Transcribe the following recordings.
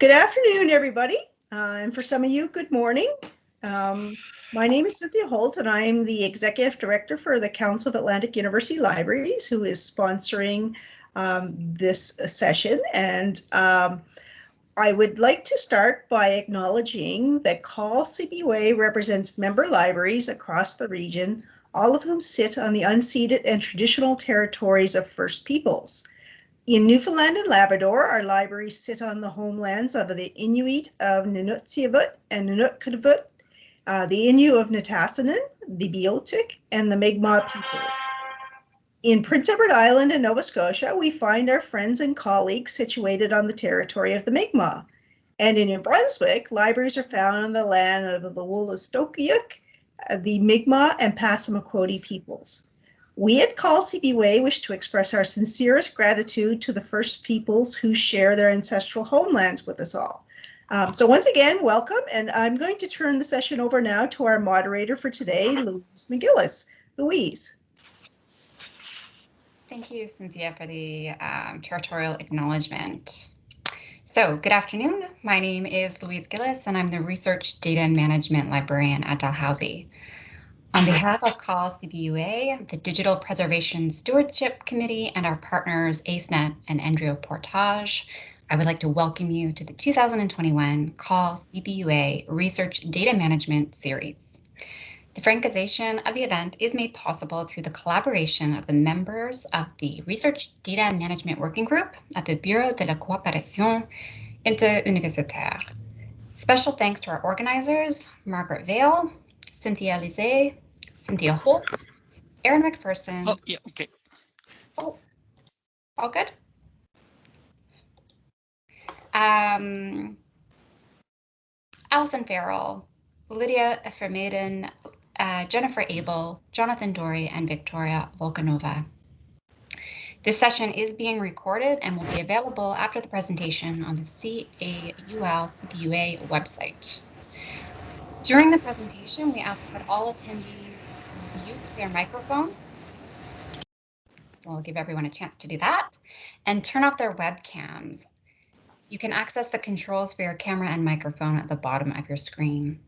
Good afternoon, everybody. Uh, and for some of you, good morning. Um, my name is Cynthia Holt, and I'm the Executive Director for the Council of Atlantic University Libraries, who is sponsoring um, this session. And um, I would like to start by acknowledging that CAUL CBUA represents member libraries across the region, all of whom sit on the unceded and traditional territories of First Peoples. In Newfoundland and Labrador, our libraries sit on the homelands of the Inuit of Nunatsiavut and Nunavut, uh, the Innu of Nitassinan, the Beothuk, and the Mi'kmaq peoples. In Prince Edward Island and Nova Scotia, we find our friends and colleagues situated on the territory of the Mi'kmaq. And in New Brunswick, libraries are found on the land of the Wolastoqiyik, uh, the Mi'kmaq, and Passamaquoddy peoples. We at CAUL CBUA wish to express our sincerest gratitude to the First Peoples who share their ancestral homelands with us all. Um, so once again, welcome, and I'm going to turn the session over now to our moderator for today, Louise McGillis. Louise. Thank you, Cynthia, for the um, territorial acknowledgement. So good afternoon. My name is Louise Gillis, and I'm the Research Data and Management Librarian at Dalhousie. On behalf of CAUL CBUA, the Digital Preservation Stewardship Committee, and our partners ACENET and NDRIO Portage, I would like to welcome you to the 2021 CAUL CBUA Research Data Management Series. The francization of the event is made possible through the collaboration of the members of the Research Data Management Working Group at the Bureau de la Coopération Interuniversitaire. Special thanks to our organizers, Margaret Vale, Cynthia Lizet, Cynthia Holt, Aaron McPherson. Oh, yeah, okay. Oh, all good? Um, Allison Farrell, Lydia Fermaiden, uh, Jennifer Abel, Jonathan Dory, and Victoria Volkanova. This session is being recorded and will be available after the presentation on the CAUL CBUA website. During the presentation, we ask that all attendees mute their microphones. We'll give everyone a chance to do that and turn off their webcams. You can access the controls for your camera and microphone at the bottom of your screen.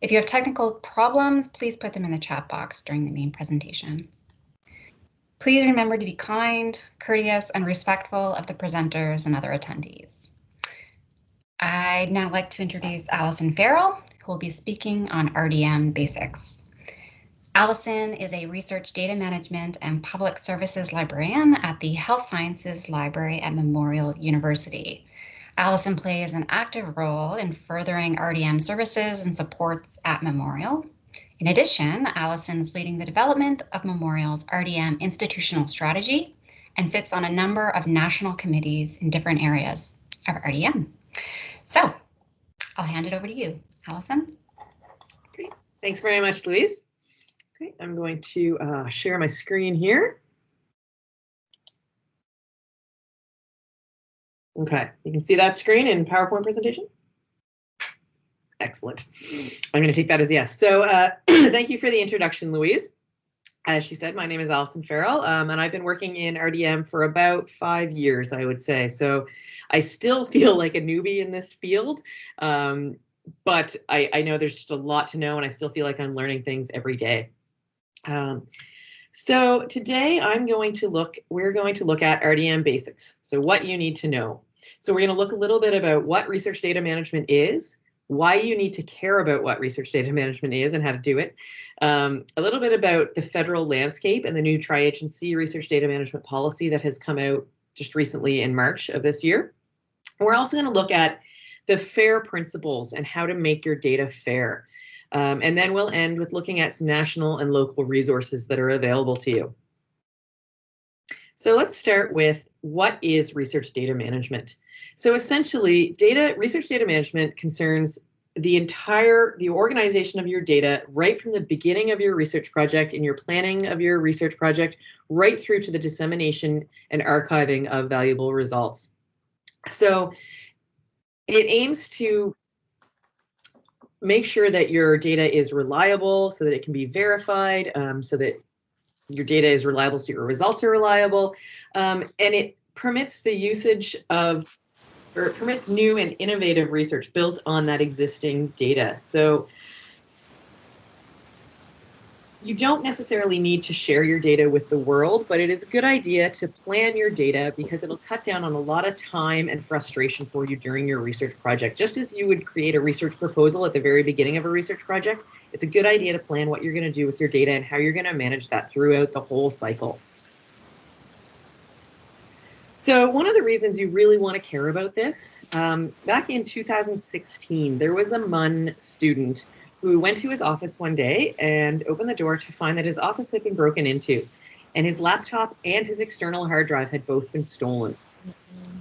If you have technical problems, please put them in the chat box during the main presentation. Please remember to be kind, courteous, and respectful of the presenters and other attendees. I'd now like to introduce Allison Farrell, who will be speaking on RDM basics. Allison is a research data management and public services librarian at the Health Sciences Library at Memorial University. Allison plays an active role in furthering RDM services and supports at Memorial. In addition, Allison is leading the development of Memorial's RDM institutional strategy and sits on a number of national committees in different areas of RDM. So I'll hand it over to you, Allison. Great. Thanks very much, Louise. Okay, I'm going to uh, share my screen here. Okay, you can see that screen in PowerPoint presentation? Excellent. I'm going to take that as yes. So uh, thank you for the introduction, Louise. As she said, my name is Allison Farrell, um, and I've been working in RDM for about five years, I would say. So I still feel like a newbie in this field, um, but I, I know there's just a lot to know, and I still feel like I'm learning things every day. Um, so today I'm going to look, we're going to look at RDM basics. So what you need to know. So we're going to look a little bit about what research data management is, why you need to care about what research data management is and how to do it, um, a little bit about the federal landscape and the new tri-agency research data management policy that has come out just recently in March of this year. We're also going to look at the FAIR principles and how to make your data fair. Um, and then we'll end with looking at some national and local resources that are available to you. So let's start with what is research data management? So essentially, data research data management concerns the entire the organization of your data right from the beginning of your research project in your planning of your research project right through to the dissemination and archiving of valuable results. So it aims to make sure that your data is reliable so that it can be verified, um, so that your data is reliable so your results are reliable, um, and it permits the usage of or it permits new and innovative research built on that existing data. So you don't necessarily need to share your data with the world, but it is a good idea to plan your data because it'll cut down on a lot of time and frustration for you during your research project. Just as you would create a research proposal at the very beginning of a research project, it's a good idea to plan what you're going to do with your data and how you're going to manage that throughout the whole cycle. So one of the reasons you really want to care about this, um, back in 2016, there was a MUN student who went to his office one day and opened the door to find that his office had been broken into and his laptop and his external hard drive had both been stolen.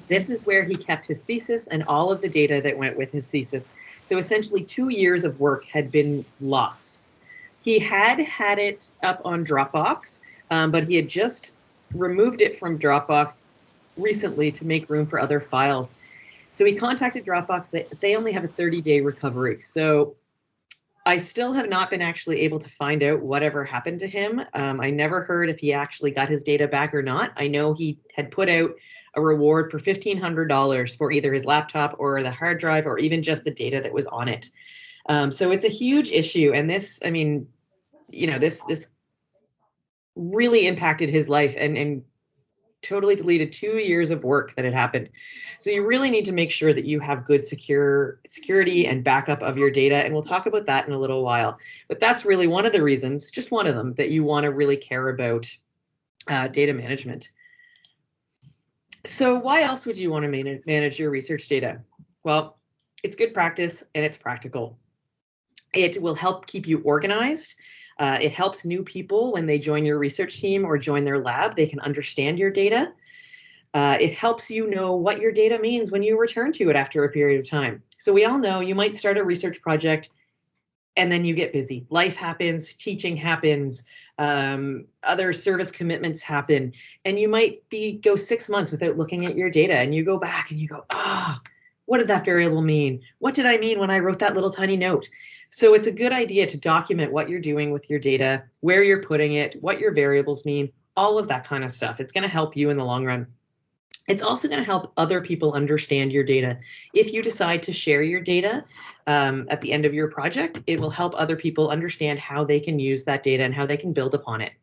This is where he kept his thesis and all of the data that went with his thesis. So essentially two years of work had been lost. He had had it up on Dropbox, um, but he had just removed it from Dropbox recently to make room for other files. So he contacted Dropbox. They, they only have a 30 day recovery. So I still have not been actually able to find out whatever happened to him. Um, I never heard if he actually got his data back or not. I know he had put out a reward for $1,500 for either his laptop or the hard drive or even just the data that was on it. Um, so it's a huge issue. And this, I mean, you know, this, this really impacted his life and, and totally deleted two years of work that had happened. So you really need to make sure that you have good secure security and backup of your data. And we'll talk about that in a little while. But that's really one of the reasons, just one of them, that you want to really care about uh, data management. So why else would you want to manage, manage your research data? Well, it's good practice and it's practical. It will help keep you organized uh, it helps new people when they join your research team or join their lab, they can understand your data. Uh, it helps you know what your data means when you return to it after a period of time. So we all know you might start a research project and then you get busy. Life happens, teaching happens, um, other service commitments happen, and you might be go six months without looking at your data and you go back and you go, ah, oh, what did that variable mean? What did I mean when I wrote that little tiny note? So it's a good idea to document what you're doing with your data, where you're putting it, what your variables mean, all of that kind of stuff. It's going to help you in the long run. It's also going to help other people understand your data. If you decide to share your data um, at the end of your project, it will help other people understand how they can use that data and how they can build upon it.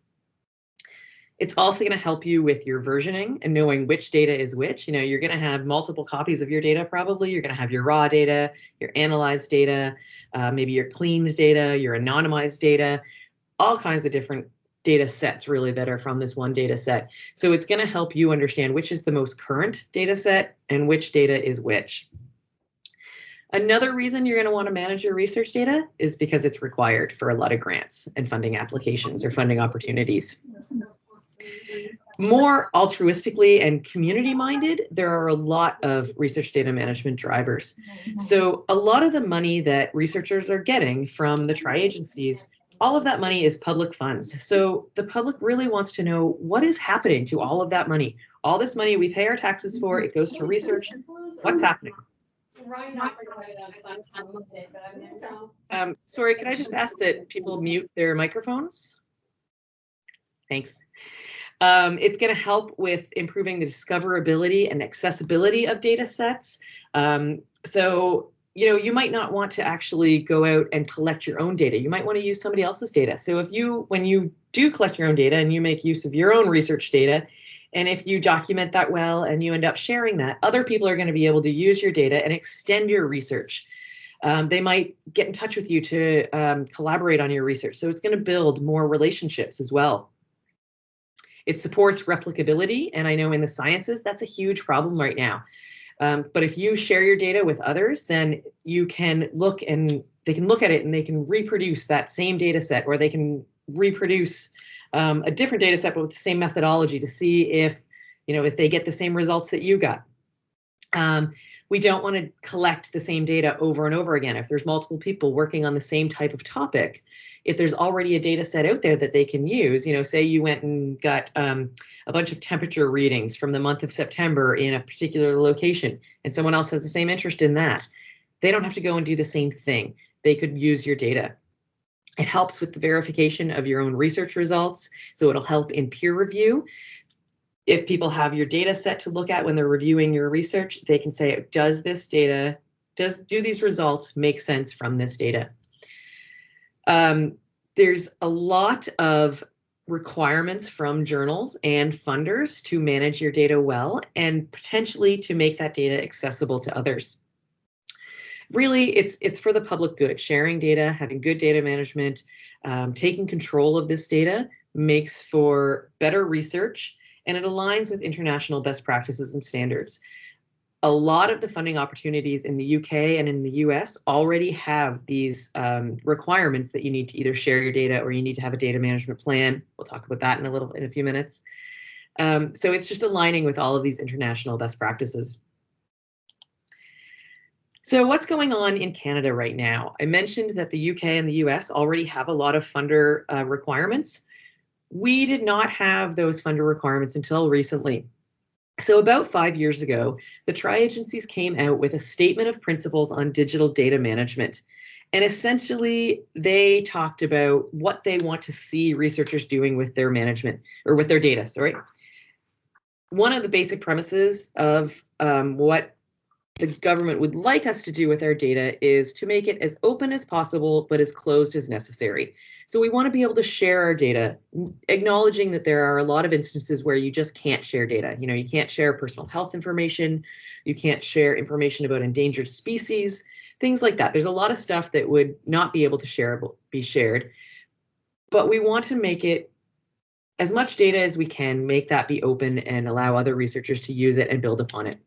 It's also going to help you with your versioning and knowing which data is which. You know, you're going to have multiple copies of your data probably. You're going to have your raw data, your analyzed data, uh, maybe your cleaned data, your anonymized data, all kinds of different data sets really that are from this one data set. So it's going to help you understand which is the most current data set and which data is which. Another reason you're going to want to manage your research data is because it's required for a lot of grants and funding applications or funding opportunities more altruistically and community minded, there are a lot of research data management drivers. So a lot of the money that researchers are getting from the tri-agencies, all of that money is public funds. So the public really wants to know what is happening to all of that money. All this money we pay our taxes for, it goes to research. What's happening? Um, sorry, can I just ask that people mute their microphones? Thanks. Um, it's going to help with improving the discoverability and accessibility of data sets. Um, so, you know, you might not want to actually go out and collect your own data. You might want to use somebody else's data. So if you, when you do collect your own data and you make use of your own research data, and if you document that well and you end up sharing that, other people are going to be able to use your data and extend your research. Um, they might get in touch with you to um, collaborate on your research. So it's going to build more relationships as well. It supports replicability, and I know in the sciences that's a huge problem right now. Um, but if you share your data with others, then you can look and they can look at it and they can reproduce that same data set or they can reproduce um, a different data set but with the same methodology to see if, you know, if they get the same results that you got. Um, we don't want to collect the same data over and over again. If there's multiple people working on the same type of topic, if there's already a data set out there that they can use, you know, say you went and got um, a bunch of temperature readings from the month of September in a particular location, and someone else has the same interest in that, they don't have to go and do the same thing. They could use your data. It helps with the verification of your own research results, so it'll help in peer review. If people have your data set to look at when they're reviewing your research, they can say, does this data, does do these results make sense from this data? Um, there's a lot of requirements from journals and funders to manage your data well and potentially to make that data accessible to others. Really, it's it's for the public good. Sharing data, having good data management, um, taking control of this data makes for better research and it aligns with international best practices and standards. A lot of the funding opportunities in the UK and in the US already have these um, requirements that you need to either share your data or you need to have a data management plan. We'll talk about that in a little in a few minutes. Um, so it's just aligning with all of these international best practices. So what's going on in Canada right now? I mentioned that the UK and the US already have a lot of funder uh, requirements. We did not have those funder requirements until recently. So about five years ago, the tri-agencies came out with a statement of principles on digital data management. And essentially, they talked about what they want to see researchers doing with their management or with their data, sorry. One of the basic premises of um, what the government would like us to do with our data is to make it as open as possible, but as closed as necessary. So we want to be able to share our data, acknowledging that there are a lot of instances where you just can't share data. You know, you can't share personal health information, you can't share information about endangered species, things like that. There's a lot of stuff that would not be able to share be shared, but we want to make it as much data as we can, make that be open and allow other researchers to use it and build upon it.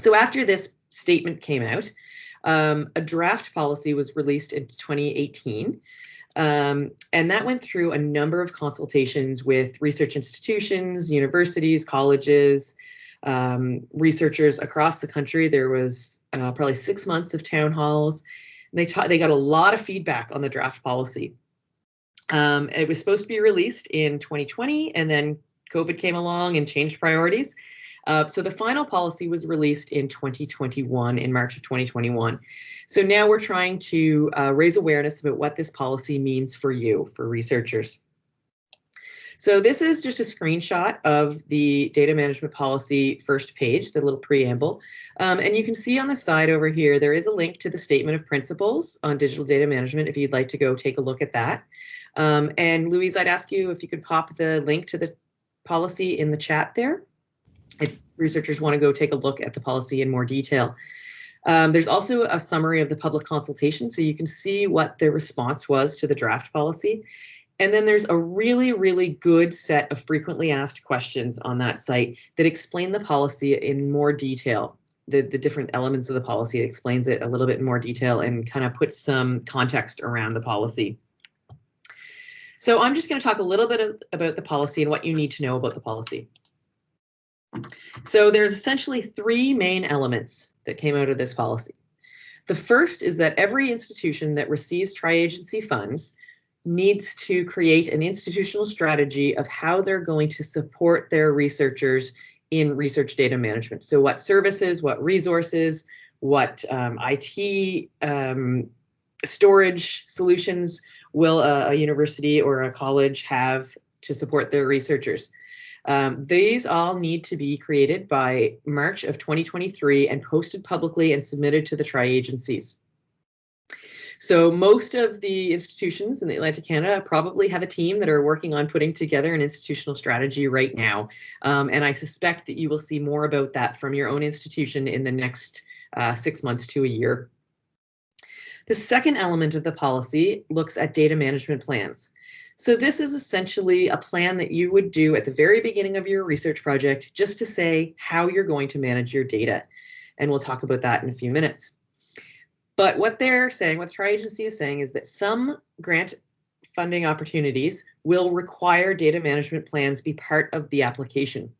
So after this statement came out, um, a draft policy was released in 2018. Um, and that went through a number of consultations with research institutions, universities, colleges, um, researchers across the country. There was uh, probably six months of town halls. And they they got a lot of feedback on the draft policy. Um, it was supposed to be released in 2020, and then COVID came along and changed priorities. Uh, so the final policy was released in 2021, in March of 2021. So now we're trying to uh, raise awareness about what this policy means for you, for researchers. So this is just a screenshot of the data management policy first page, the little preamble. Um, and you can see on the side over here, there is a link to the statement of principles on digital data management if you'd like to go take a look at that. Um, and Louise, I'd ask you if you could pop the link to the policy in the chat there if researchers want to go take a look at the policy in more detail. Um, there's also a summary of the public consultation, so you can see what the response was to the draft policy. And then there's a really, really good set of frequently asked questions on that site that explain the policy in more detail. The, the different elements of the policy explains it a little bit in more detail and kind of puts some context around the policy. So I'm just going to talk a little bit of, about the policy and what you need to know about the policy. So there's essentially three main elements that came out of this policy. The first is that every institution that receives tri-agency funds needs to create an institutional strategy of how they're going to support their researchers in research data management. So what services, what resources, what um, IT um, storage solutions will a, a university or a college have to support their researchers. Um, these all need to be created by March of 2023 and posted publicly and submitted to the tri-agencies. So most of the institutions in the Atlantic Canada probably have a team that are working on putting together an institutional strategy right now. Um, and I suspect that you will see more about that from your own institution in the next uh, six months to a year. The second element of the policy looks at data management plans. So this is essentially a plan that you would do at the very beginning of your research project just to say how you're going to manage your data. And we'll talk about that in a few minutes. But what they're saying, what the tri-agency is saying is that some grant funding opportunities will require data management plans be part of the application.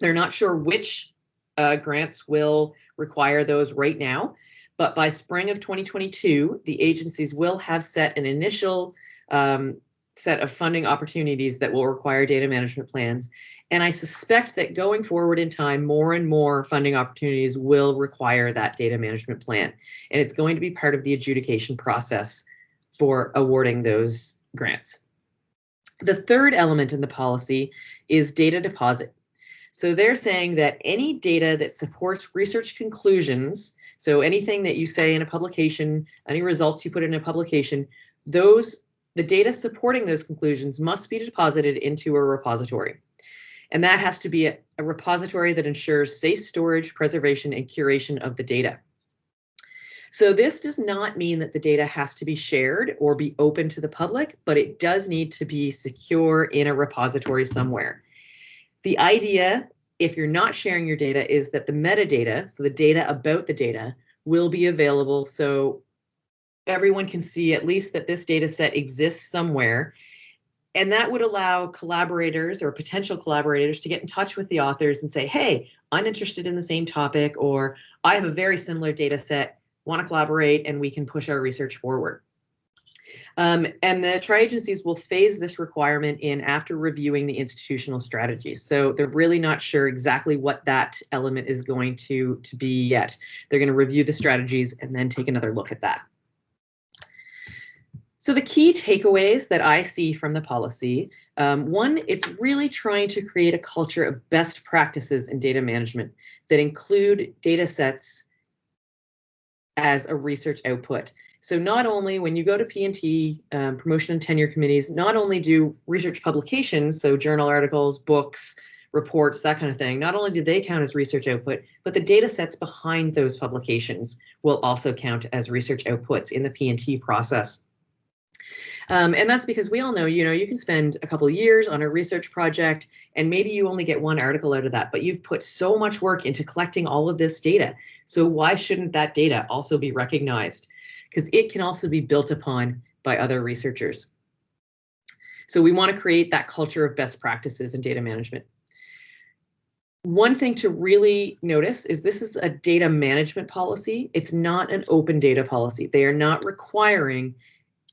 They're not sure which uh, grants will require those right now, but by spring of 2022, the agencies will have set an initial um, set of funding opportunities that will require data management plans. And I suspect that going forward in time, more and more funding opportunities will require that data management plan. And it's going to be part of the adjudication process for awarding those grants. The third element in the policy is data deposit. So they're saying that any data that supports research conclusions, so anything that you say in a publication, any results you put in a publication, those the data supporting those conclusions must be deposited into a repository. And that has to be a, a repository that ensures safe storage, preservation, and curation of the data. So this does not mean that the data has to be shared or be open to the public, but it does need to be secure in a repository somewhere. The idea, if you're not sharing your data, is that the metadata, so the data about the data, will be available so everyone can see at least that this data set exists somewhere. And that would allow collaborators or potential collaborators to get in touch with the authors and say, hey, I'm interested in the same topic, or I have a very similar data set, want to collaborate, and we can push our research forward. Um, and the tri-agencies will phase this requirement in after reviewing the institutional strategies. So they're really not sure exactly what that element is going to, to be yet. They're going to review the strategies and then take another look at that. So the key takeaways that I see from the policy, um, one, it's really trying to create a culture of best practices in data management that include data sets as a research output. So not only when you go to P&T, um, promotion and tenure committees, not only do research publications, so journal articles, books, reports, that kind of thing, not only do they count as research output, but the data sets behind those publications will also count as research outputs in the P&T process. Um, and that's because we all know, you know, you can spend a couple years on a research project and maybe you only get one article out of that, but you've put so much work into collecting all of this data. So why shouldn't that data also be recognized? Because it can also be built upon by other researchers. So we want to create that culture of best practices in data management. One thing to really notice is this is a data management policy. It's not an open data policy. They are not requiring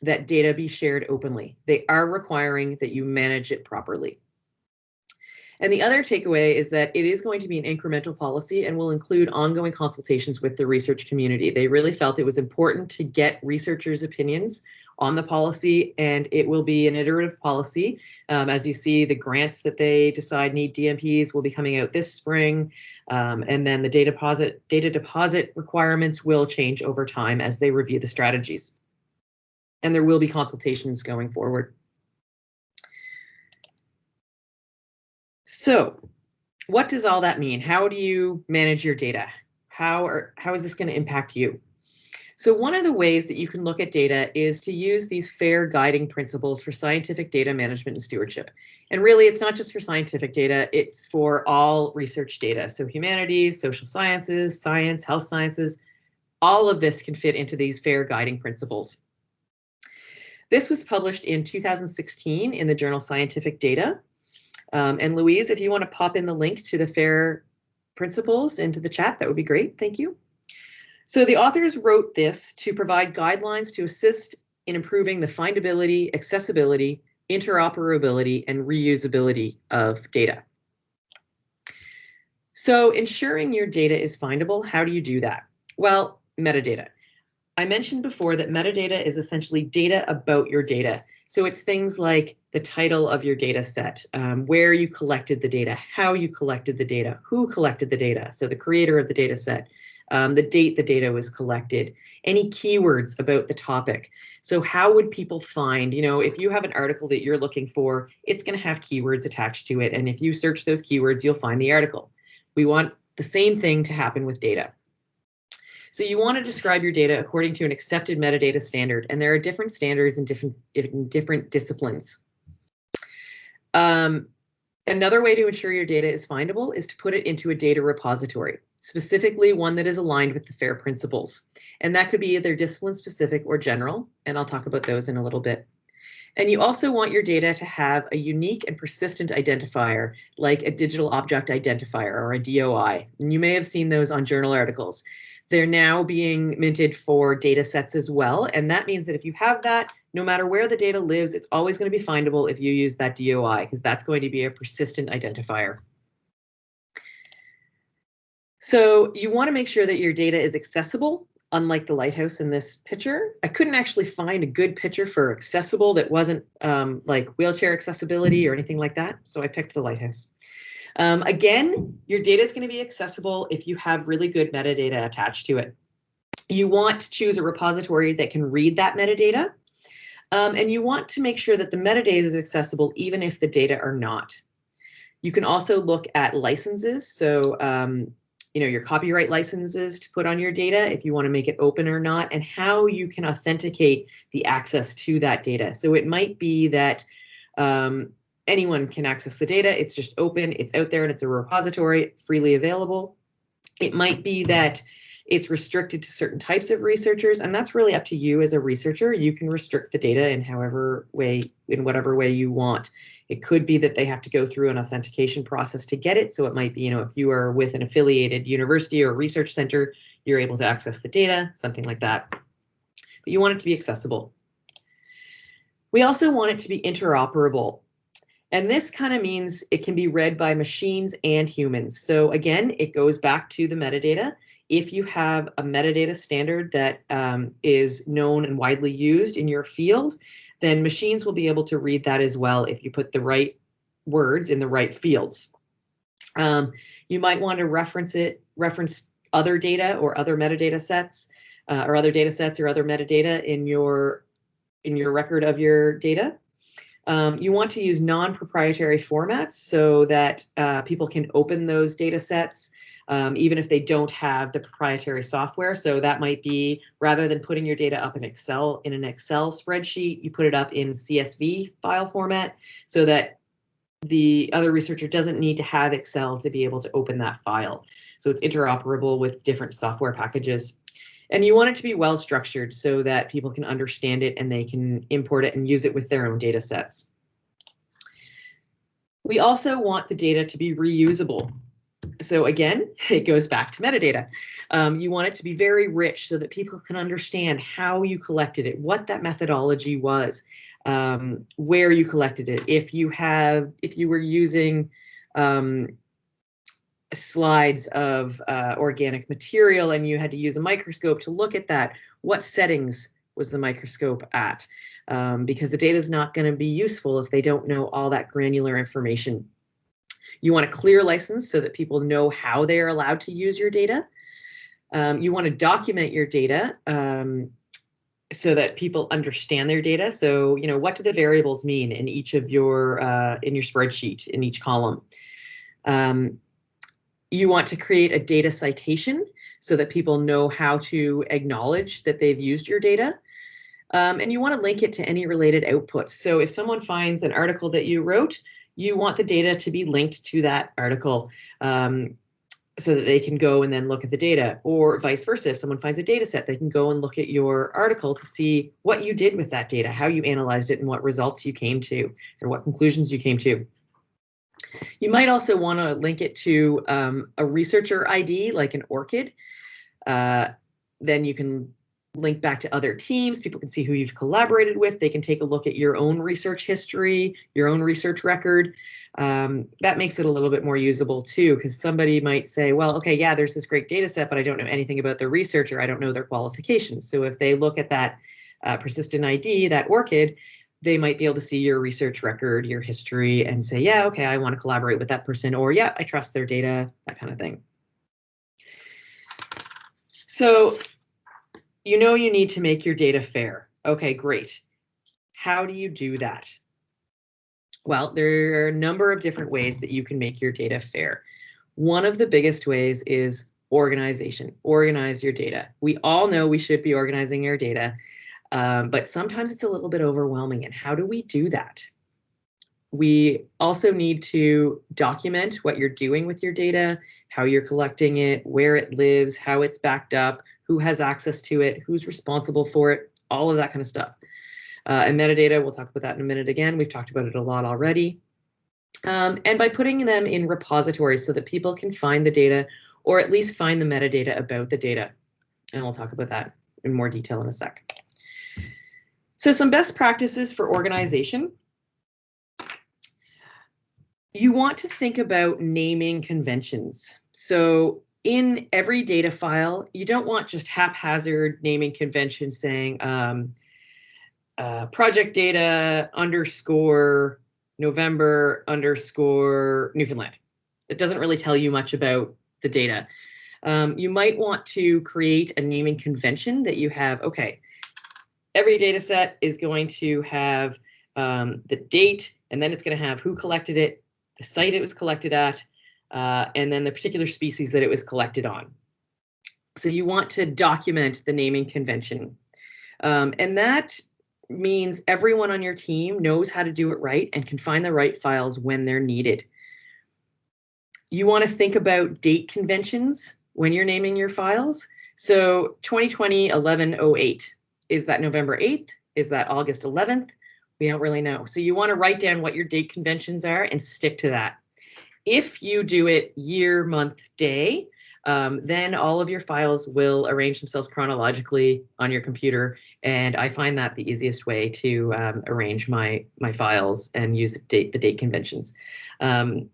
that data be shared openly. They are requiring that you manage it properly. And the other takeaway is that it is going to be an incremental policy and will include ongoing consultations with the research community. They really felt it was important to get researchers' opinions on the policy, and it will be an iterative policy. Um, as you see, the grants that they decide need DMPs will be coming out this spring, um, and then the data deposit data deposit requirements will change over time as they review the strategies and there will be consultations going forward. So what does all that mean? How do you manage your data? How, are, how is this going to impact you? So one of the ways that you can look at data is to use these FAIR guiding principles for scientific data management and stewardship. And really, it's not just for scientific data, it's for all research data. So humanities, social sciences, science, health sciences, all of this can fit into these FAIR guiding principles. This was published in 2016 in the journal Scientific Data. Um, and Louise, if you want to pop in the link to the FAIR principles into the chat, that would be great. Thank you. So the authors wrote this to provide guidelines to assist in improving the findability, accessibility, interoperability, and reusability of data. So ensuring your data is findable, how do you do that? Well, metadata. I mentioned before that metadata is essentially data about your data. So it's things like the title of your data set, um, where you collected the data, how you collected the data, who collected the data, so the creator of the data set, um, the date the data was collected, any keywords about the topic. So how would people find, you know, if you have an article that you're looking for, it's going to have keywords attached to it. And if you search those keywords, you'll find the article. We want the same thing to happen with data. So you want to describe your data according to an accepted metadata standard, and there are different standards in different, in different disciplines. Um, another way to ensure your data is findable is to put it into a data repository, specifically one that is aligned with the FAIR principles. And that could be either discipline specific or general, and I'll talk about those in a little bit. And you also want your data to have a unique and persistent identifier, like a digital object identifier or a DOI. And you may have seen those on journal articles. They're now being minted for data sets as well. And that means that if you have that, no matter where the data lives, it's always going to be findable if you use that DOI, because that's going to be a persistent identifier. So you want to make sure that your data is accessible, unlike the lighthouse in this picture. I couldn't actually find a good picture for accessible that wasn't um, like wheelchair accessibility or anything like that. So I picked the lighthouse. Um, again, your data is going to be accessible if you have really good metadata attached to it. You want to choose a repository that can read that metadata. Um, and you want to make sure that the metadata is accessible even if the data are not. You can also look at licenses. So, um, you know, your copyright licenses to put on your data, if you want to make it open or not, and how you can authenticate the access to that data. So it might be that um, anyone can access the data. It's just open, it's out there, and it's a repository freely available. It might be that it's restricted to certain types of researchers, and that's really up to you as a researcher. You can restrict the data in however way, in whatever way you want. It could be that they have to go through an authentication process to get it. So it might be, you know, if you are with an affiliated university or research center, you're able to access the data, something like that. But you want it to be accessible. We also want it to be interoperable. And this kind of means it can be read by machines and humans. So again, it goes back to the metadata. If you have a metadata standard that um, is known and widely used in your field, then machines will be able to read that as well if you put the right words in the right fields. Um, you might want to reference it, reference other data or other metadata sets uh, or other data sets or other metadata in your in your record of your data. Um, you want to use non-proprietary formats so that uh, people can open those data sets um, even if they don't have the proprietary software. So that might be rather than putting your data up in Excel in an Excel spreadsheet, you put it up in CSV file format so that the other researcher doesn't need to have Excel to be able to open that file. So it's interoperable with different software packages. And you want it to be well structured so that people can understand it and they can import it and use it with their own data sets. We also want the data to be reusable so again, it goes back to metadata. Um, you want it to be very rich so that people can understand how you collected it, what that methodology was, um, where you collected it. If you have, if you were using um, slides of uh, organic material and you had to use a microscope to look at that, what settings was the microscope at? Um, because the data is not going to be useful if they don't know all that granular information you want a clear license so that people know how they are allowed to use your data. Um, you want to document your data um, so that people understand their data. So, you know, what do the variables mean in each of your uh, in your spreadsheet in each column? Um, you want to create a data citation so that people know how to acknowledge that they've used your data. Um, and you want to link it to any related outputs. So if someone finds an article that you wrote, you want the data to be linked to that article um, so that they can go and then look at the data or vice versa. If someone finds a data set, they can go and look at your article to see what you did with that data, how you analyzed it and what results you came to and what conclusions you came to. You might also want to link it to um, a researcher ID like an ORCID. Uh, then you can link back to other teams. People can see who you've collaborated with. They can take a look at your own research history, your own research record. Um, that makes it a little bit more usable too, because somebody might say, well, okay, yeah, there's this great data set, but I don't know anything about the researcher. I don't know their qualifications. So if they look at that uh, persistent ID, that ORCID, they might be able to see your research record, your history, and say, yeah, okay, I want to collaborate with that person, or yeah, I trust their data, that kind of thing. So you know you need to make your data fair. Okay, great. How do you do that? Well, there are a number of different ways that you can make your data fair. One of the biggest ways is organization. Organize your data. We all know we should be organizing our data, um, but sometimes it's a little bit overwhelming. And how do we do that? We also need to document what you're doing with your data, how you're collecting it, where it lives, how it's backed up, who has access to it, who's responsible for it, all of that kind of stuff. Uh, and metadata, we'll talk about that in a minute again. We've talked about it a lot already. Um, and by putting them in repositories so that people can find the data or at least find the metadata about the data. And we'll talk about that in more detail in a sec. So some best practices for organization. You want to think about naming conventions. So in every data file, you don't want just haphazard naming conventions saying um, uh, project data underscore November underscore Newfoundland. it doesn't really tell you much about the data. Um, you might want to create a naming convention that you have, okay, every data set is going to have um, the date, and then it's going to have who collected it, the site it was collected at, uh, and then the particular species that it was collected on. So you want to document the naming convention. Um, and that means everyone on your team knows how to do it right and can find the right files when they're needed. You want to think about date conventions when you're naming your files. So 2020 1108, is that November 8th? Is that August 11th? We don't really know. So you want to write down what your date conventions are and stick to that. If you do it year, month, day, um, then all of your files will arrange themselves chronologically on your computer. And I find that the easiest way to um, arrange my my files and use the date, the date conventions. Um,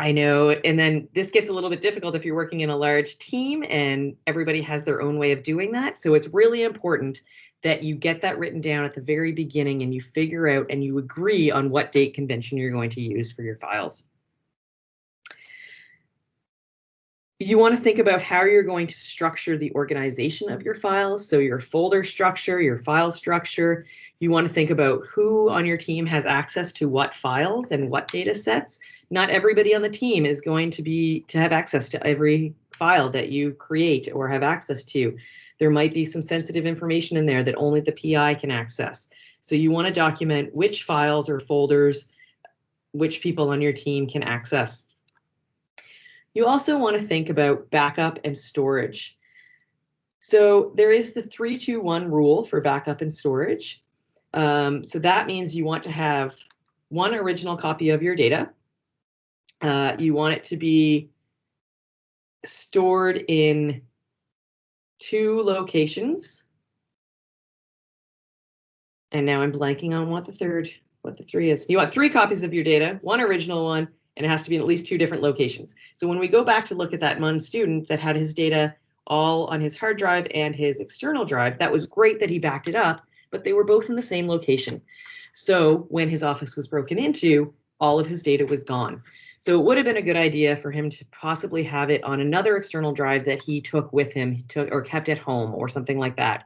I know, and then this gets a little bit difficult if you're working in a large team and everybody has their own way of doing that. So it's really important that you get that written down at the very beginning and you figure out and you agree on what date convention you're going to use for your files. You want to think about how you're going to structure the organization of your files. So your folder structure, your file structure. You want to think about who on your team has access to what files and what data sets. Not everybody on the team is going to be to have access to every file that you create or have access to. There might be some sensitive information in there that only the PI can access. So you want to document which files or folders which people on your team can access. You also want to think about backup and storage. So there is the 321 rule for backup and storage. Um, so that means you want to have one original copy of your data. Uh, you want it to be stored in two locations. And now I'm blanking on what the third, what the three is. You want three copies of your data, one original one, and it has to be in at least two different locations. So when we go back to look at that MUN student that had his data all on his hard drive and his external drive, that was great that he backed it up, but they were both in the same location. So when his office was broken into, all of his data was gone. So it would have been a good idea for him to possibly have it on another external drive that he took with him took or kept at home or something like that.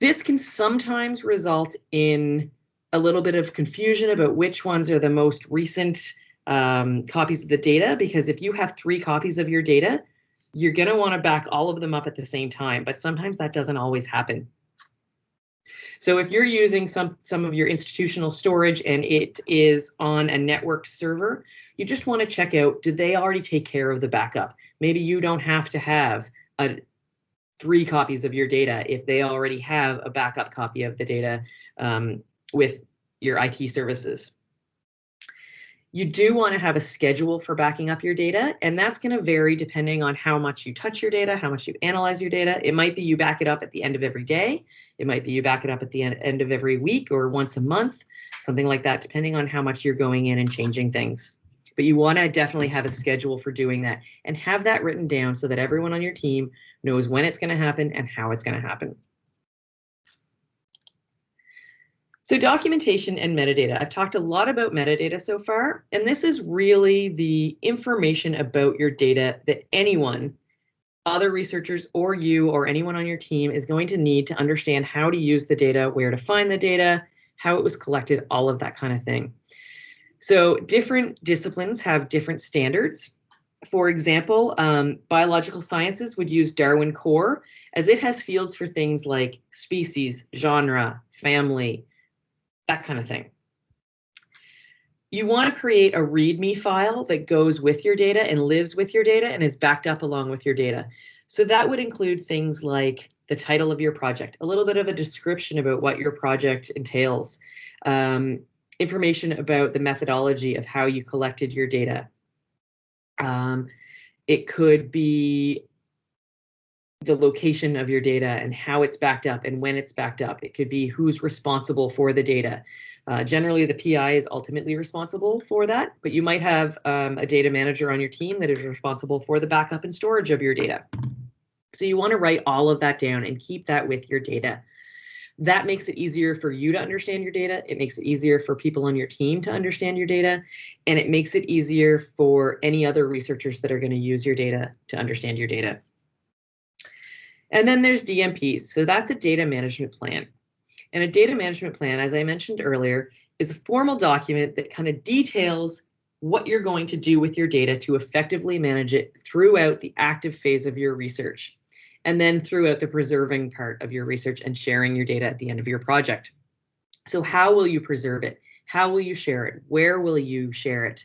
This can sometimes result in a little bit of confusion about which ones are the most recent um, copies of the data, because if you have three copies of your data, you're going to want to back all of them up at the same time, but sometimes that doesn't always happen. So if you're using some, some of your institutional storage and it is on a networked server, you just want to check out, do they already take care of the backup? Maybe you don't have to have a, three copies of your data if they already have a backup copy of the data um, with your IT services. You do want to have a schedule for backing up your data, and that's going to vary depending on how much you touch your data, how much you analyze your data. It might be you back it up at the end of every day. It might be you back it up at the end of every week or once a month, something like that, depending on how much you're going in and changing things. But you want to definitely have a schedule for doing that and have that written down so that everyone on your team knows when it's going to happen and how it's going to happen. So documentation and metadata. I've talked a lot about metadata so far, and this is really the information about your data that anyone, other researchers or you or anyone on your team is going to need to understand how to use the data, where to find the data, how it was collected, all of that kind of thing. So different disciplines have different standards. For example, um, biological sciences would use Darwin Core as it has fields for things like species, genre, family, that kind of thing. You want to create a README file that goes with your data and lives with your data and is backed up along with your data. So that would include things like the title of your project, a little bit of a description about what your project entails, um, information about the methodology of how you collected your data. Um, it could be the location of your data and how it's backed up and when it's backed up. It could be who's responsible for the data. Uh, generally, the PI is ultimately responsible for that, but you might have um, a data manager on your team that is responsible for the backup and storage of your data. So you want to write all of that down and keep that with your data. That makes it easier for you to understand your data. It makes it easier for people on your team to understand your data. And it makes it easier for any other researchers that are going to use your data to understand your data. And then there's DMPs. So that's a data management plan. And a data management plan, as I mentioned earlier, is a formal document that kind of details what you're going to do with your data to effectively manage it throughout the active phase of your research, and then throughout the preserving part of your research and sharing your data at the end of your project. So how will you preserve it? How will you share it? Where will you share it?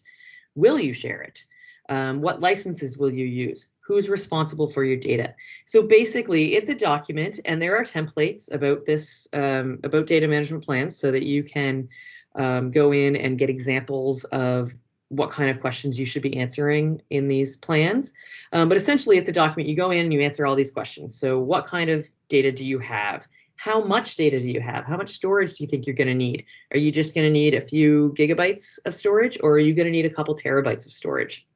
Will you share it? Um, what licenses will you use? Who's responsible for your data? So basically, it's a document, and there are templates about this um, about data management plans, so that you can um, go in and get examples of what kind of questions you should be answering in these plans. Um, but essentially, it's a document. You go in and you answer all these questions. So, what kind of data do you have? How much data do you have? How much storage do you think you're going to need? Are you just going to need a few gigabytes of storage, or are you going to need a couple terabytes of storage?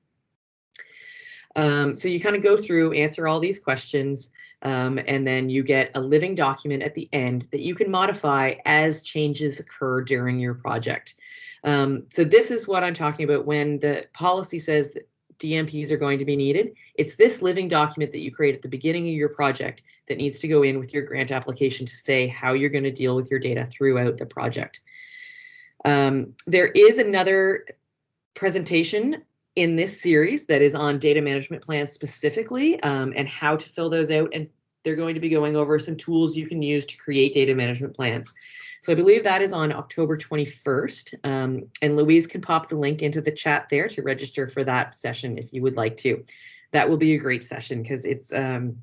Um, so you kind of go through, answer all these questions, um, and then you get a living document at the end that you can modify as changes occur during your project. Um, so this is what I'm talking about when the policy says that DMPs are going to be needed. It's this living document that you create at the beginning of your project that needs to go in with your grant application to say how you're going to deal with your data throughout the project. Um, there is another presentation in this series that is on data management plans specifically um, and how to fill those out. And they're going to be going over some tools you can use to create data management plans. So I believe that is on October 21st. Um, and Louise can pop the link into the chat there to register for that session if you would like to. That will be a great session because it's um,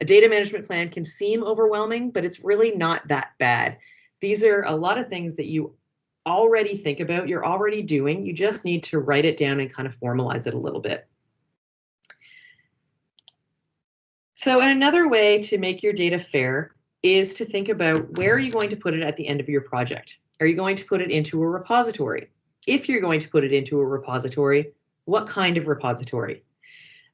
a data management plan can seem overwhelming, but it's really not that bad. These are a lot of things that you already think about, you're already doing. You just need to write it down and kind of formalize it a little bit. So another way to make your data fair is to think about where are you going to put it at the end of your project? Are you going to put it into a repository? If you're going to put it into a repository, what kind of repository?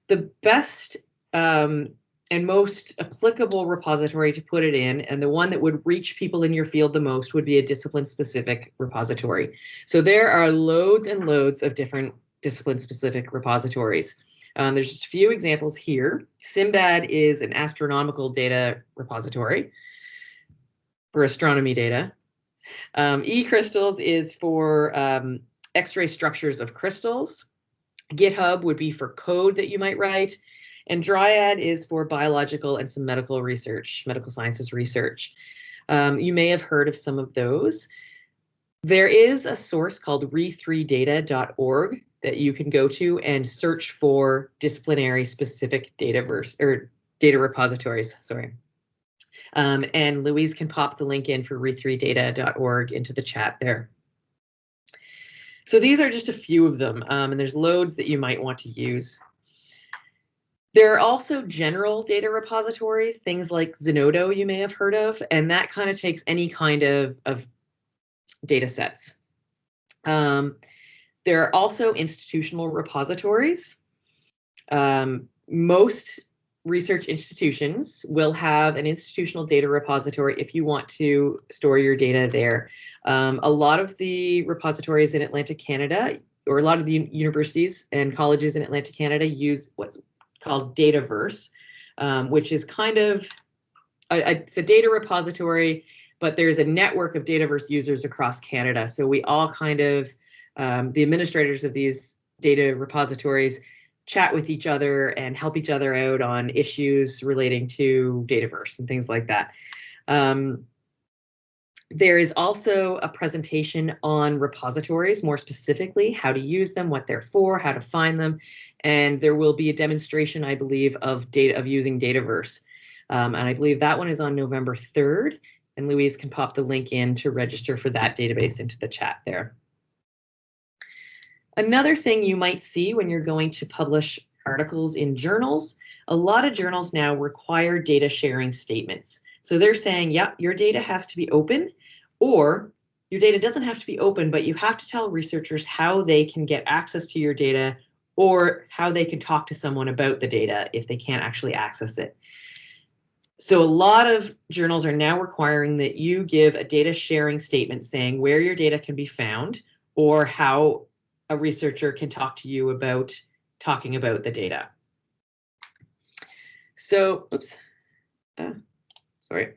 The best um, and most applicable repository to put it in, and the one that would reach people in your field the most would be a discipline specific repository. So there are loads and loads of different discipline specific repositories. Um, there's just a few examples here. SIMBAD is an astronomical data repository for astronomy data. Um, eCrystals is for um, X-ray structures of crystals. GitHub would be for code that you might write. And Dryad is for biological and some medical research, medical sciences research. Um, you may have heard of some of those. There is a source called re3data.org that you can go to and search for disciplinary specific data verse or data repositories. Sorry. Um, and Louise can pop the link in for re3data.org into the chat there. So these are just a few of them, um, and there's loads that you might want to use. There are also general data repositories, things like Zenodo you may have heard of, and that kind of takes any kind of, of data sets. Um, there are also institutional repositories. Um, most research institutions will have an institutional data repository if you want to store your data there. Um, a lot of the repositories in Atlantic Canada, or a lot of the universities and colleges in Atlantic Canada use what's called Dataverse, um, which is kind of a, a, it's a data repository, but there's a network of Dataverse users across Canada. So we all kind of um, the administrators of these data repositories chat with each other and help each other out on issues relating to Dataverse and things like that. Um, there is also a presentation on repositories, more specifically, how to use them, what they're for, how to find them, and there will be a demonstration, I believe, of data of using Dataverse. Um, and I believe that one is on November 3rd, and Louise can pop the link in to register for that database into the chat there. Another thing you might see when you're going to publish articles in journals, a lot of journals now require data sharing statements. So they're saying, yeah, your data has to be open or your data doesn't have to be open, but you have to tell researchers how they can get access to your data or how they can talk to someone about the data if they can't actually access it. so a lot of journals are now requiring that you give a data sharing statement saying where your data can be found or how a researcher can talk to you about talking about the data. So, oops, uh, sorry.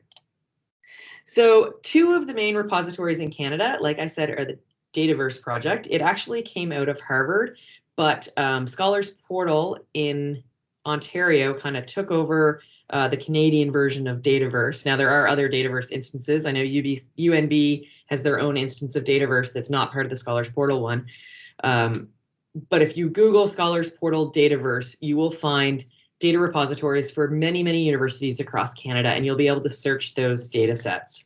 So two of the main repositories in Canada, like I said, are the Dataverse project. It actually came out of Harvard, but um, Scholars Portal in Ontario kind of took over uh, the Canadian version of Dataverse. Now there are other Dataverse instances. I know UB, UNB has their own instance of Dataverse that's not part of the Scholars Portal one. Um, but if you Google Scholars Portal Dataverse, you will find data repositories for many, many universities across Canada, and you'll be able to search those data sets.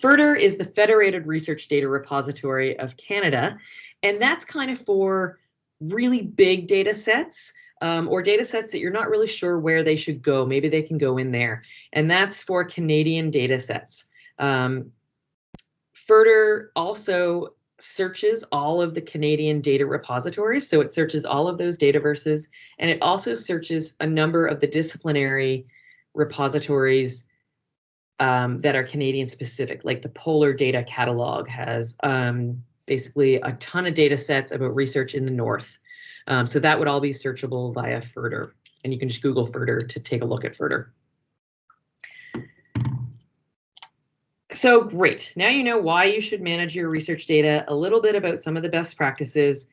FRDR is the Federated Research Data Repository of Canada, and that's kind of for really big data sets um, or data sets that you're not really sure where they should go. Maybe they can go in there, and that's for Canadian data sets. Um, also searches all of the Canadian data repositories. So it searches all of those dataverses, and it also searches a number of the disciplinary repositories um, that are Canadian specific, like the Polar Data Catalog has um, basically a ton of data sets about research in the North. Um, so that would all be searchable via FRDR, and you can just Google FRDR to take a look at FRDR. So great. Now you know why you should manage your research data, a little bit about some of the best practices,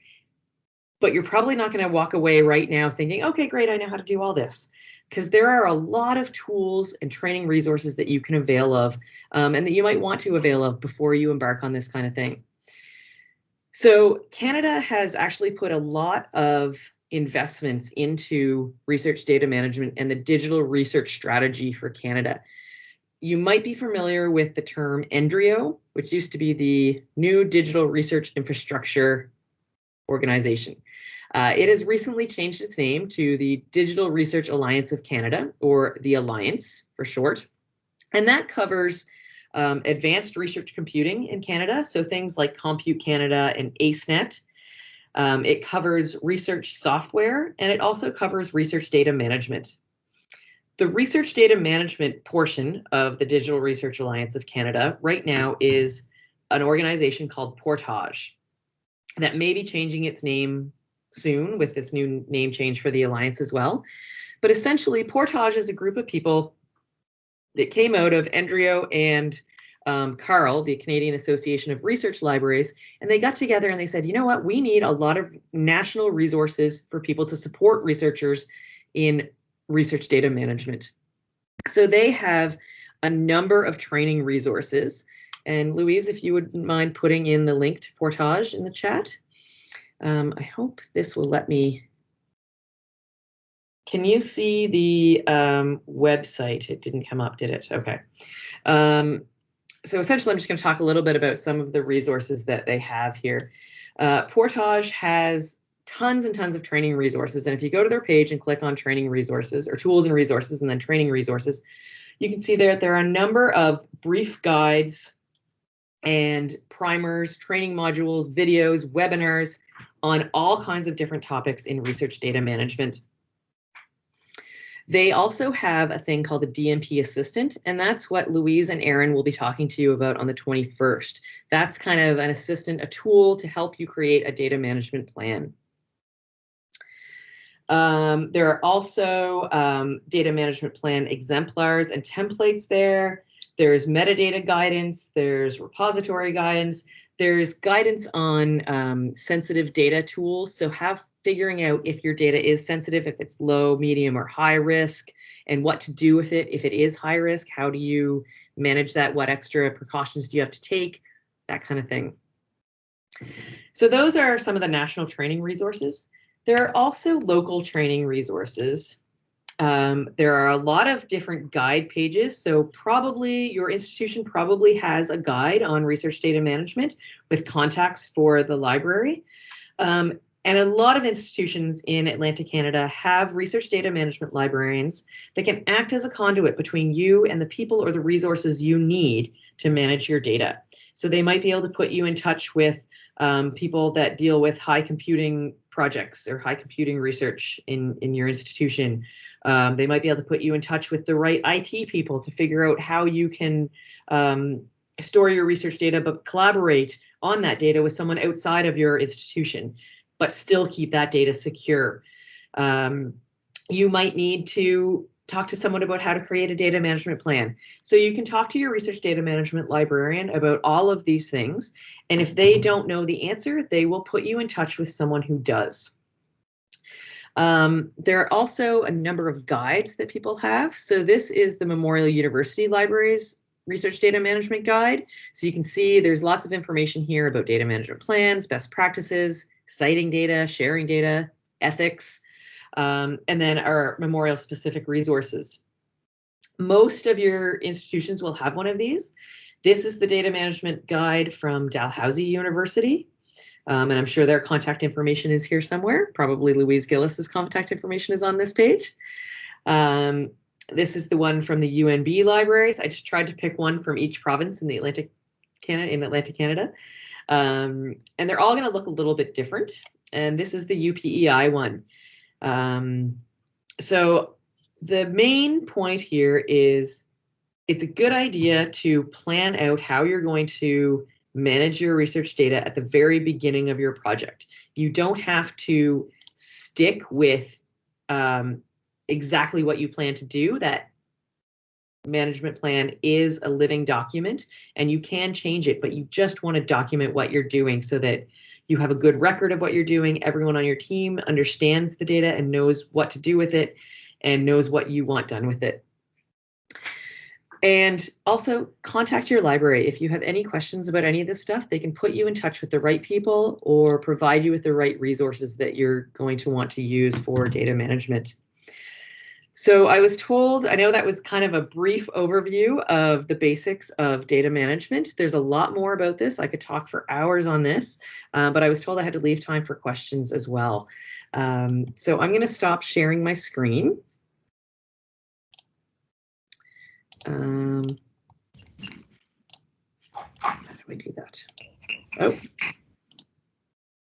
but you're probably not going to walk away right now thinking, okay, great, I know how to do all this. Because there are a lot of tools and training resources that you can avail of um, and that you might want to avail of before you embark on this kind of thing. So Canada has actually put a lot of investments into research data management and the digital research strategy for Canada you might be familiar with the term NDRIO, which used to be the New Digital Research Infrastructure Organization. Uh, it has recently changed its name to the Digital Research Alliance of Canada, or the Alliance for short. And that covers um, advanced research computing in Canada, so things like Compute Canada and ACENET. Um, it covers research software, and it also covers research data management. The research data management portion of the Digital Research Alliance of Canada right now is an organization called Portage that may be changing its name soon with this new name change for the Alliance as well. But essentially, Portage is a group of people that came out of NDRIO and um, CARL, the Canadian Association of Research Libraries, and they got together and they said, you know what, we need a lot of national resources for people to support researchers in research data management. So they have a number of training resources. And Louise, if you would mind putting in the link to Portage in the chat. Um, I hope this will let me. Can you see the um, website? It didn't come up, did it? Okay. Um, so essentially, I'm just going to talk a little bit about some of the resources that they have here. Uh, Portage has tons and tons of training resources. And if you go to their page and click on training resources or tools and resources and then training resources, you can see there there are a number of brief guides and primers, training modules, videos, webinars on all kinds of different topics in research data management. They also have a thing called the DMP Assistant, and that's what Louise and Aaron will be talking to you about on the 21st. That's kind of an assistant, a tool to help you create a data management plan. Um, there are also um, data management plan exemplars and templates there. There's metadata guidance, there's repository guidance, there's guidance on um, sensitive data tools. So have figuring out if your data is sensitive, if it's low, medium, or high risk, and what to do with it. If it is high risk, how do you manage that? What extra precautions do you have to take? That kind of thing. So those are some of the national training resources. There are also local training resources. Um, there are a lot of different guide pages. So probably your institution probably has a guide on research data management with contacts for the library. Um, and a lot of institutions in Atlantic Canada have research data management librarians that can act as a conduit between you and the people or the resources you need to manage your data. So they might be able to put you in touch with um, people that deal with high computing projects or high computing research in, in your institution. Um, they might be able to put you in touch with the right IT people to figure out how you can um, store your research data, but collaborate on that data with someone outside of your institution, but still keep that data secure. Um, you might need to talk to someone about how to create a data management plan. So you can talk to your research data management librarian about all of these things. And if they don't know the answer, they will put you in touch with someone who does. Um, there are also a number of guides that people have. So this is the Memorial University Libraries Research Data Management Guide. So you can see there's lots of information here about data management plans, best practices, citing data, sharing data, ethics, um, and then our memorial specific resources. Most of your institutions will have one of these. This is the data management guide from Dalhousie University. Um, and I'm sure their contact information is here somewhere. Probably Louise Gillis's contact information is on this page. Um, this is the one from the UNB libraries. I just tried to pick one from each province in the Atlantic Canada in Atlantic Canada. Um, and they're all going to look a little bit different. And this is the UPEI one. Um, so the main point here is it's a good idea to plan out how you're going to manage your research data at the very beginning of your project. You don't have to stick with um, exactly what you plan to do. That management plan is a living document and you can change it, but you just want to document what you're doing so that you have a good record of what you're doing. Everyone on your team understands the data and knows what to do with it and knows what you want done with it. And also contact your library. If you have any questions about any of this stuff, they can put you in touch with the right people or provide you with the right resources that you're going to want to use for data management. So I was told, I know that was kind of a brief overview of the basics of data management. There's a lot more about this. I could talk for hours on this, uh, but I was told I had to leave time for questions as well. Um, so I'm going to stop sharing my screen. Um, how do we do that? Oh,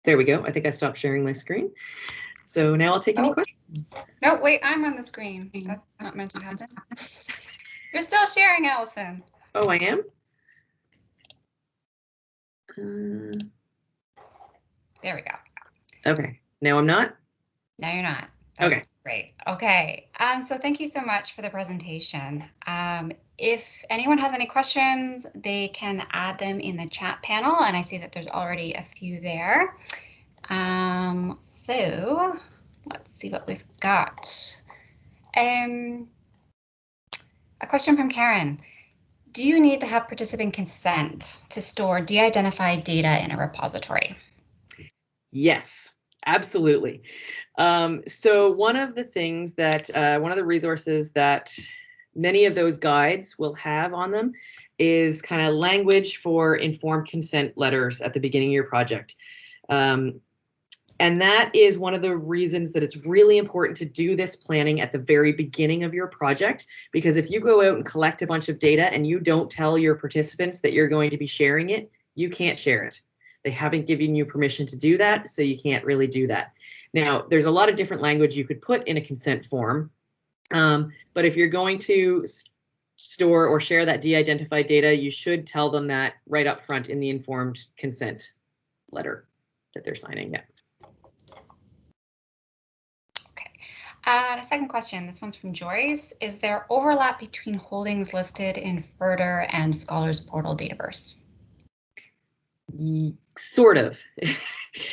there we go. I think I stopped sharing my screen. So now I'll take any Oh. questions. No, wait, I'm on the screen. That's not meant to happen. You're still sharing, Allison. Oh, I am? Uh, There we go. okay, now I'm not? No, you're not. Okay. Great. Okay. Um, so thank you so much for the presentation. Um, if anyone has any questions, they can add them in the chat panel, and I see that there's already a few there. Um, so let's see what we've got. Um, a question from Karen. Do you need to have participant consent to store de-identified data in a repository? Yes, absolutely. Um, so one of the things that, uh, one of the resources that many of those guides will have on them is kind of language for informed consent letters at the beginning of your project. Um, and that is one of the reasons that it's really important to do this planning at the very beginning of your project, because if you go out and collect a bunch of data and you don't tell your participants that you're going to be sharing it, you can't share it. They haven't given you permission to do that, so you can't really do that. Now, there's a lot of different language you could put in a consent form, um, but if you're going to store or share that de-identified data, you should tell them that right up front in the informed consent letter that they're signing. Yeah. Uh, a second question, this one's from Joyce. Is there overlap between holdings listed in FRDR and Scholars Portal Dataverse? Sort of.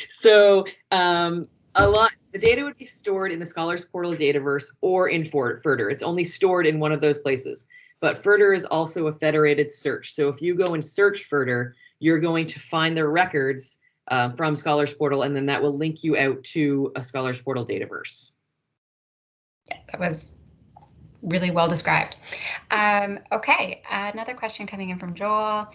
so um, a lot, the data would be stored in the Scholars Portal Dataverse or in For- It's only stored in one of those places. But FRDR is also a federated search. So if you go and search FRDR, you're going to find the records uh, from Scholars Portal, and then that will link you out to a Scholars Portal Dataverse. That was really well described. Um, okay, another question coming in from Joel.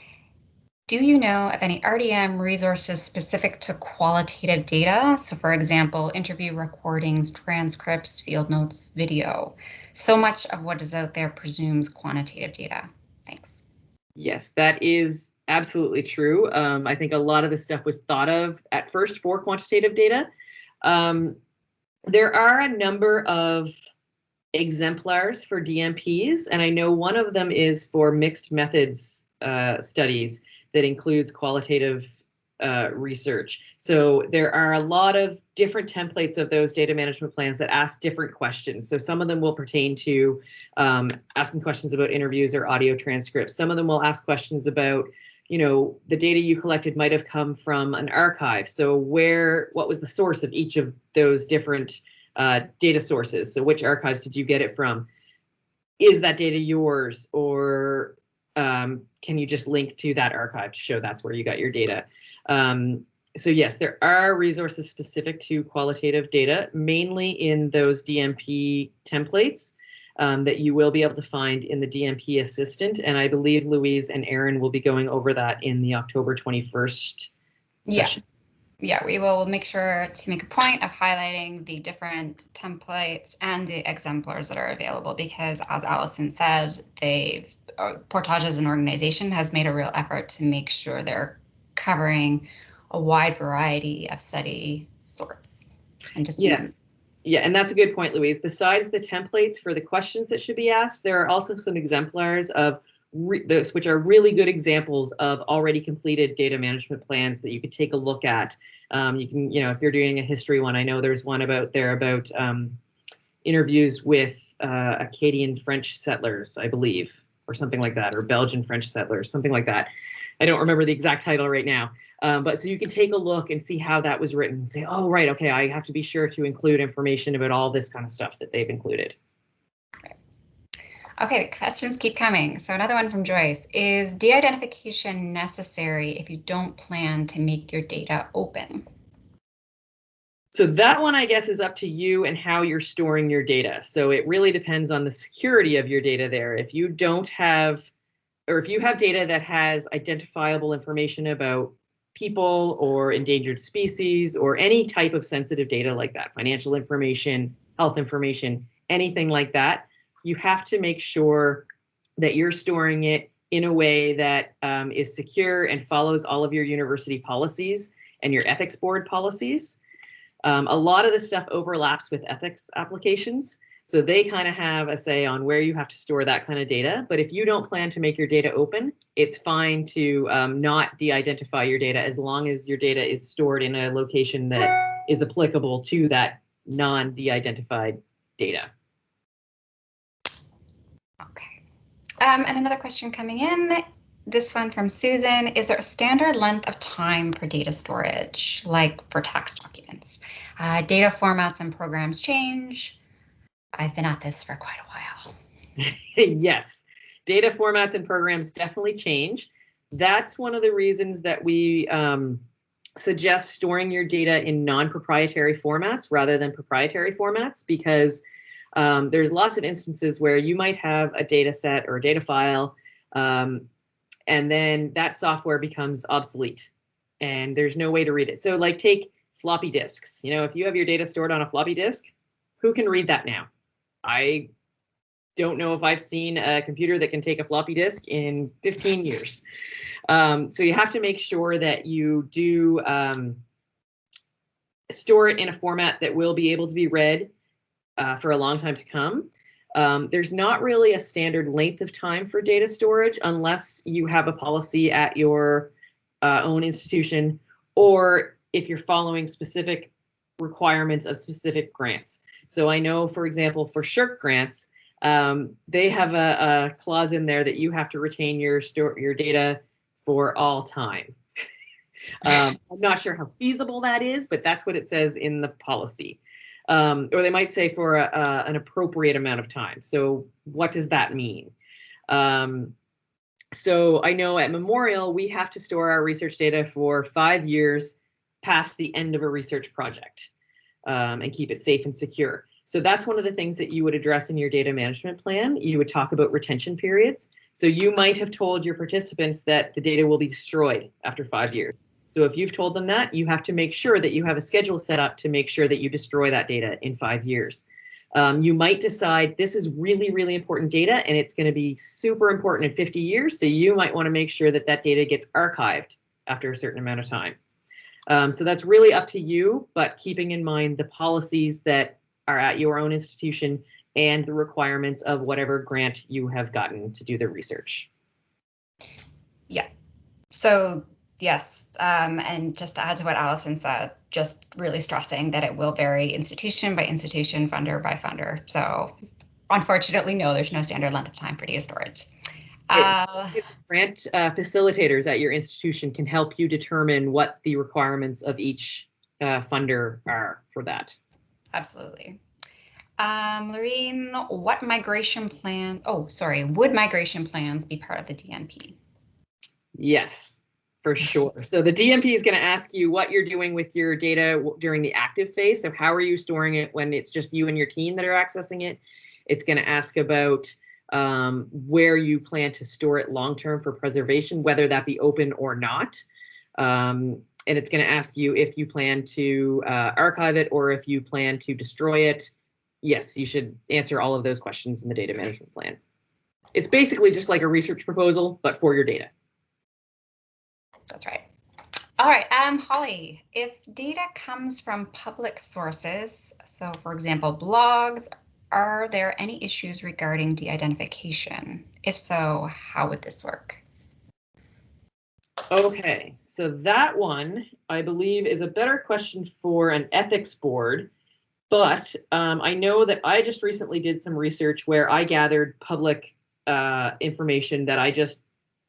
Do you know of any RDM resources specific to qualitative data? So for example, interview recordings, transcripts, field notes, video. So much of what is out there presumes quantitative data. Thanks. Yes, that is absolutely true. Um, I think a lot of this stuff was thought of at first for quantitative data. Um, there are a number of exemplars for DMPs, and I know one of them is for mixed methods uh, studies that includes qualitative uh, research. So there are a lot of different templates of those data management plans that ask different questions. So some of them will pertain to um, asking questions about interviews or audio transcripts. Some of them will ask questions about, you know, the data you collected might have come from an archive. So where, what was the source of each of those different uh, data sources? So which archives did you get it from? Is that data yours or um, can you just link to that archive to show that's where you got your data? Um, so yes, there are resources specific to qualitative data, mainly in those DMP templates um, that you will be able to find in the DMP assistant. And I believe Louise and Aaron will be going over that in the October 21st Yeah. session. Yeah, we will make sure to make a point of highlighting the different templates and the exemplars that are available because as Allison said, they've, uh, Portage as an organization has made a real effort to make sure they're covering a wide variety of study sorts and just Yes. Yeah, and that's a good point, Louise. Besides the templates for the questions that should be asked, there are also some exemplars of those which are really good examples of already completed data management plans that you could take a look at. Um, you can, you know, if you're doing a history one, I know there's one about there about um, interviews with uh, Acadian French settlers, I believe, or something like that, or Belgian French settlers, something like that. I don't remember the exact title right now. Um, but so you can take a look and see how that was written and say, oh, right, okay, I have to be sure to include information about all this kind of stuff that they've included. Okay, questions keep coming. So another one from Joyce. Is de-identification necessary if you don't plan to make your data open? So that one, I guess, is up to you and how you're storing your data. So it really depends on the security of your data there. If you don't have, or if you have data that has identifiable information about people or endangered species or any type of sensitive data like that, financial information, health information, anything like that, you have to make sure that you're storing it in a way that um, is secure and follows all of your university policies and your ethics board policies. Um, a lot of this stuff overlaps with ethics applications. So they kind of have a say on where you have to store that kind of data. But if you don't plan to make your data open, it's fine to um, not de-identify your data as long as your data is stored in a location that is applicable to that non-de-identified data. Okay. Um, and another question coming in. This one from Susan. Is there a standard length of time for data storage, like for tax documents? Uh, data formats and programs change. I've been at this for quite a while. yes, data formats and programs definitely change. That's one of the reasons that we um, suggest storing your data in non-proprietary formats rather than proprietary formats because um, there's lots of instances where you might have a data set or a data file um, and then that software becomes obsolete and there's no way to read it. So like take floppy disks, you know, if you have your data stored on a floppy disk, who can read that now? I don't know if I've seen a computer that can take a floppy disk in 15 years. Um, so you have to make sure that you do um, store it in a format that will be able to be read uh, for a long time to come. Um, there's not really a standard length of time for data storage unless you have a policy at your uh, own institution or if you're following specific requirements of specific grants. So I know, for example, for SSHRC grants, um, they have a, a, clause in there that you have to retain your store your data for all time. um, I'm not sure how feasible that is, but that's what it says in the policy. Um, or they might say for a, a, an appropriate amount of time. So what does that mean? Um, so I know at Memorial, we have to store our research data for five years past the end of a research project um, and keep it safe and secure. So that's one of the things that you would address in your data management plan. You would talk about retention periods. So you might have told your participants that the data will be destroyed after five years. So if you've told them that, you have to make sure that you have a schedule set up to make sure that you destroy that data in five years. Um, you might decide this is really, really important data and it's going to be super important in 50 years. So you might want to make sure that that data gets archived after a certain amount of time. Um, so that's really up to you, but keeping in mind the policies that are at your own institution and the requirements of whatever grant you have gotten to do the research. Yeah, so yes, um, and just to add to what Allison said, just really stressing that it will vary institution by institution, funder by funder. So unfortunately, no, there's no standard length of time for data storage. Uh, Grant uh, facilitators at your institution can help you determine what the requirements of each uh, funder are for that. absolutely. Um, Lorene, what migration plan? Oh, sorry. Would migration plans be part of the DMP? Yes, for sure. So the DMP is going to ask you what you're doing with your data during the active phase. So how are you storing it when it's just you and your team that are accessing it? It's going to ask about um, where you plan to store it long term for preservation, whether that be open or not. Um, and it's going to ask you if you plan to uh, archive it or if you plan to destroy it. Yes, you should answer all of those questions in the data management plan. It's basically just like a research proposal, but for your data. That's right. All right, um, Holly, if data comes from public sources, so for example, blogs, are there any issues regarding de-identification? If so, how would this work? Okay, so that one, I believe, is a better question for an ethics board. But um, I know that I just recently did some research where I gathered public uh, information that I just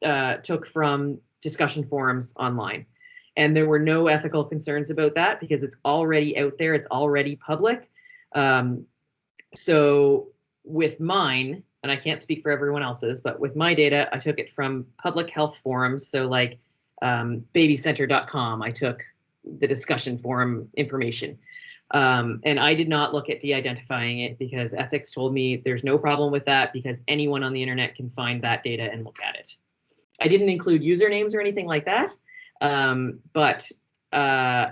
uh, took from discussion forums online. And there were no ethical concerns about that because it's already out there, it's already public. Um, so with mine, and I can't speak for everyone else's, but with my data, I took it from public health forums. So like um, babycenter.com, I took the discussion forum information. Um, and I did not look at de-identifying it because ethics told me there's no problem with that because anyone on the internet can find that data and look at it. I didn't include usernames or anything like that, um, but uh,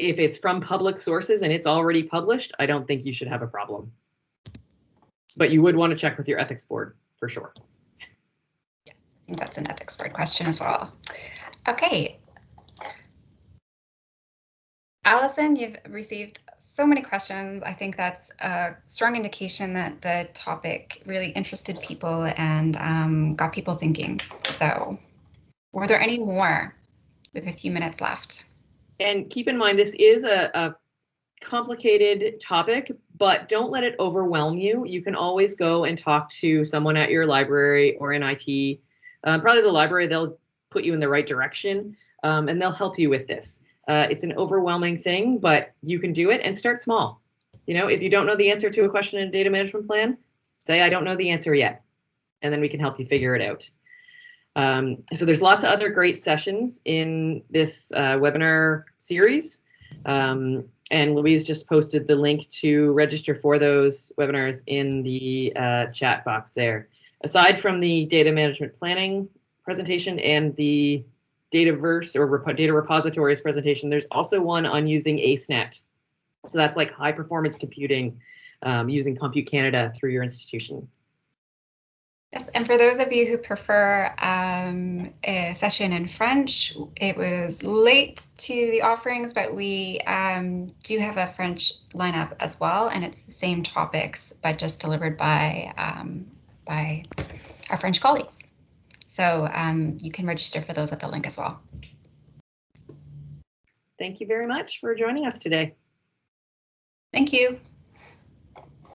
if it's from public sources and it's already published, I don't think you should have a problem. But you would want to check with your ethics board for sure. Yeah, I think that's an ethics board question as well. Okay. Allison, you've received so many questions. I think that's a strong indication that the topic really interested people and um, got people thinking. So were there any more? We have a few minutes left. And keep in mind, this is a, a complicated topic, but don't let it overwhelm you. You can always go and talk to someone at your library or in IT. Um, probably the library, they'll put you in the right direction um, and they'll help you with this. Uh, it's an overwhelming thing, but you can do it and start small. You know, if you don't know the answer to a question in a data management plan, say, I don't know the answer yet, and then we can help you figure it out. Um, so there's lots of other great sessions in this uh, webinar series. Um, and Louise just posted the link to register for those webinars in the uh, chat box there. Aside from the data management planning presentation and the Dataverse or rep data repositories presentation, there's also one on using ACENET. So that's like high performance computing um, using Compute Canada through your institution. Yes, and for those of you who prefer um, a session in French, it was late to the offerings, but we um, do have a French lineup as well, and it's the same topics, but just delivered by um, by our French colleagues. So um, you can register for those at the link as well. Thank you very much for joining us today. Thank you.